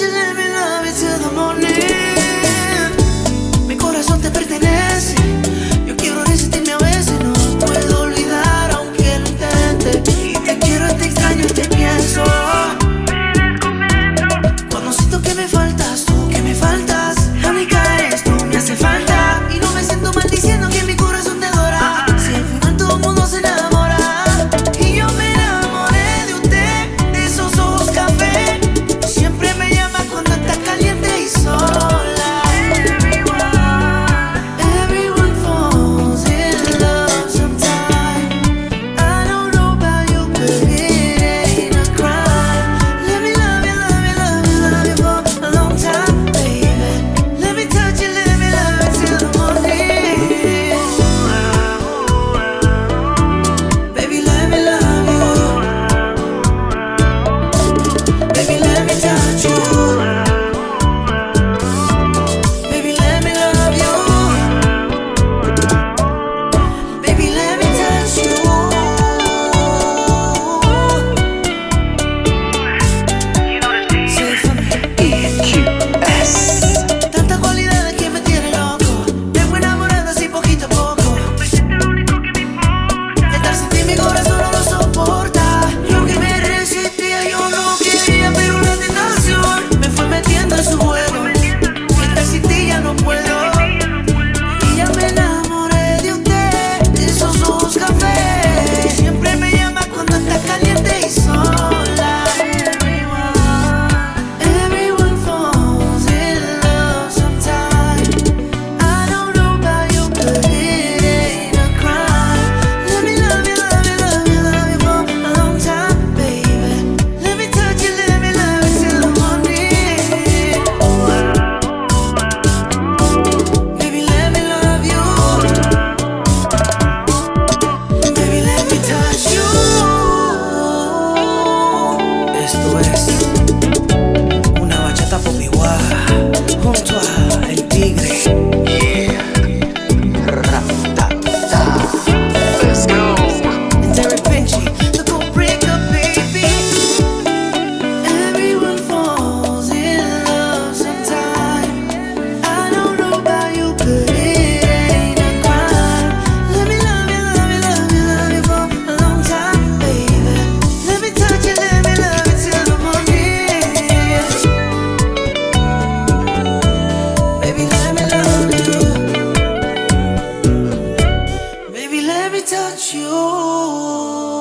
you let me touch you.